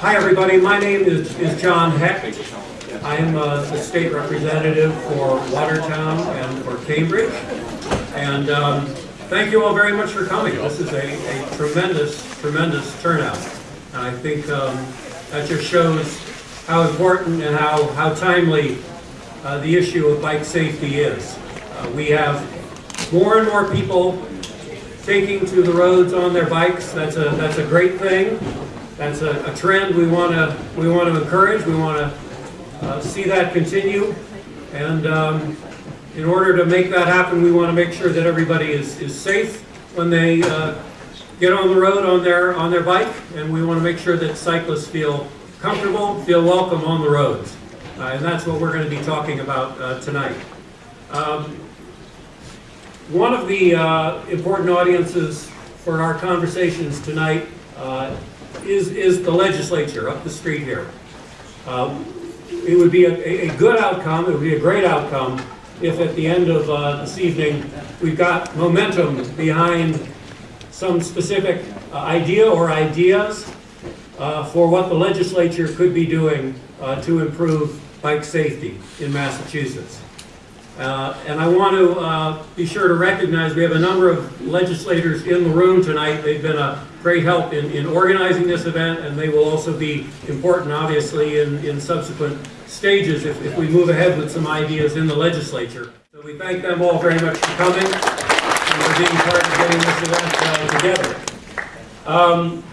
Hi, everybody. My name is, is John Hecht. I'm uh, the state representative for Watertown and for Cambridge. And um, thank you all very much for coming. This is a, a tremendous, tremendous turnout. And I think um, that just shows how important and how, how timely uh, the issue of bike safety is. Uh, We have more and more people taking to the roads on their bikes. That's a, that's a great thing. That's a, a trend we want to, we want to encourage. We want to uh, see that continue. And um, in order to make that happen, we want to make sure that everybody is, is safe when they uh, get on the road on their, on their bike. And we want to make sure that cyclists feel comfortable, feel welcome on the roads. Uh, And that's what we're going to be talking about uh, tonight. Um, one of the uh, important audiences for our conversations tonight uh, is, is the legislature up the street here. Uh, It would be a, a good outcome, it would be a great outcome if at the end of uh, this evening, we've got momentum behind some specific uh, idea or ideas for what the legislature could be doing to improve bike safety in Massachusetts. Uh, And I want to uh, be sure to recognize, we have a number of legislators in the room tonight. They've been a great help in, in organizing this event, and they will also be important, obviously, in, in subsequent stages if, if we move ahead with some ideas in the legislature. So we thank them all very much for coming and for being part of getting this event uh, together. Um,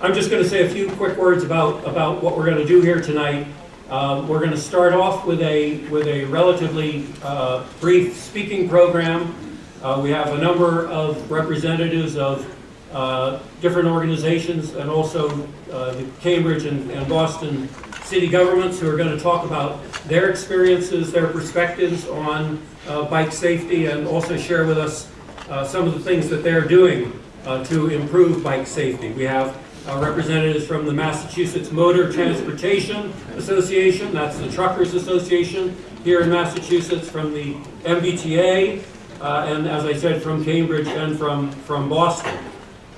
I'm just going to say a few quick words about, about what we're going to do here tonight. Uh, We're going to start off with a, with a relatively uh, brief speaking program. Uh, We have a number of representatives of uh, different organizations and also uh, the Cambridge and and Boston city governments who are going to talk about their experiences, their perspectives on uh, bike safety, and also share with us uh, some of the things that they're doing to improve bike safety. We have uh, representatives from the Massachusetts Motor Transportation Association, that's the Truckers Association here in Massachusetts, from the MBTA, uh, and as I said, from Cambridge and from, from Boston.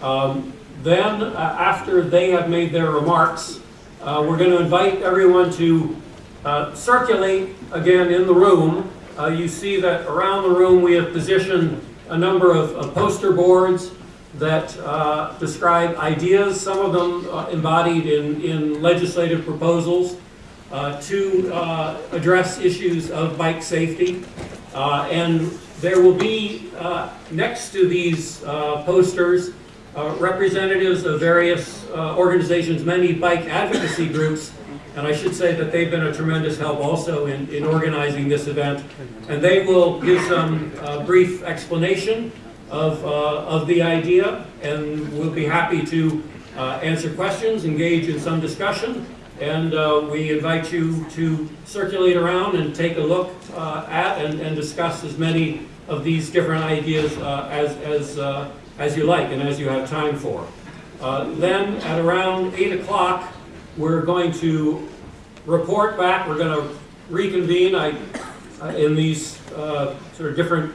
Um, Then, uh, after they have made their remarks, uh, we're going to invite everyone to uh, circulate again in the room. Uh, You see that around the room, we have positioned a number of of poster boards that uh, describe ideas, some of them uh, embodied in, in legislative proposals uh, to uh, address issues of bike safety. Uh, And there will be, uh, next to these posters, representatives of various organizations, many bike advocacy groups, and I should say that they've been a tremendous help also in, in organizing this event. And they will give some brief explanation of, uh, of the idea, and we'll be happy to uh, answer questions, engage in some discussion, and uh, we invite you to circulate around and take a look uh, at and, and discuss as many of these different ideas uh, as, as, uh, as you like and as you have time for. Then, at around 8 o'clock, we're going to report back, we're going to reconvene I- in these sort of different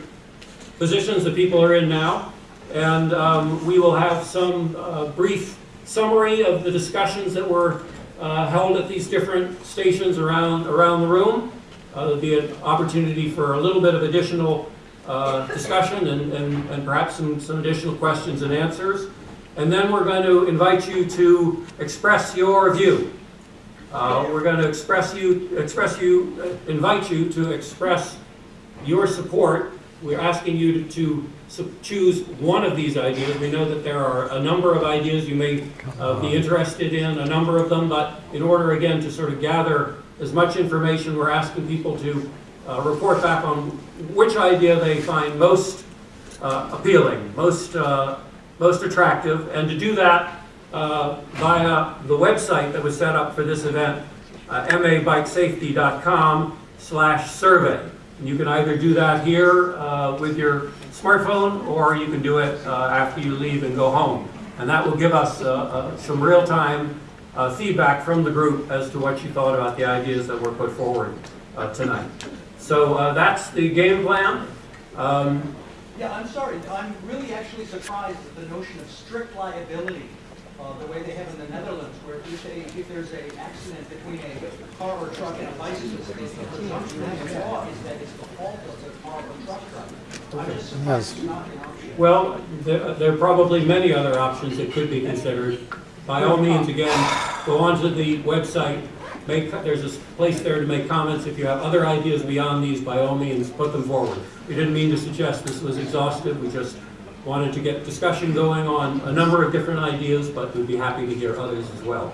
positions that people are in now. And um, we will have some uh, brief summary of the discussions that were uh, held at these different stations around, around the room. Uh, There'll be an opportunity for a little bit of additional uh, discussion and, and and perhaps some, some additional questions and answers. And then we're going to invite you to express your view. Uh, We're going to express you, express you, uh, invite you to express your support. We're asking you to, to choose one of these ideas. We know that there are a number of ideas you may uh, be interested in, a number of them, but in order, again, to sort of gather as much information, we're asking people to uh, report back on which idea they find most uh, appealing, most, uh, most attractive, and to do that uh, via the website that was set up for this event, uh, mabikesafety.com slash survey. You can either do that here uh, with your smartphone, or you can do it uh, after you leave and go home. And that will give us uh, uh, some real-time uh, feedback from the group as to what you thought about the ideas that were put forward uh, tonight. So that's the game plan. Um, Yeah, I'm sorry, I'm really actually surprised at the notion of strict liability, uh, the way they have in the Netherlands, where if they, if there's a accident between a car or truck and a bicycle, the presumption in the law is that it's the fault of the car or truck driver. I'm just surprised it's not an option. Well, there there are probably many other options that could be considered. By all means, again, go onto the website, make, there's a place there to make comments. If you have other ideas beyond these, by all means, put them forward. We didn't mean to suggest this was exhaustive, we just wanted to get discussion going on a number of different ideas, but we'd be happy to hear others as well.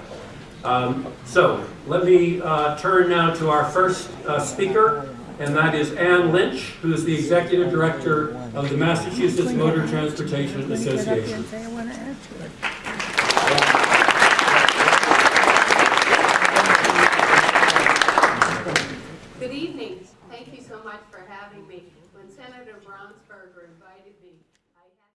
Um, So, let me uh, turn now to our first uh, speaker, and that is Ann Lynch, who is the Executive Director of the Massachusetts Motor Transportation Association.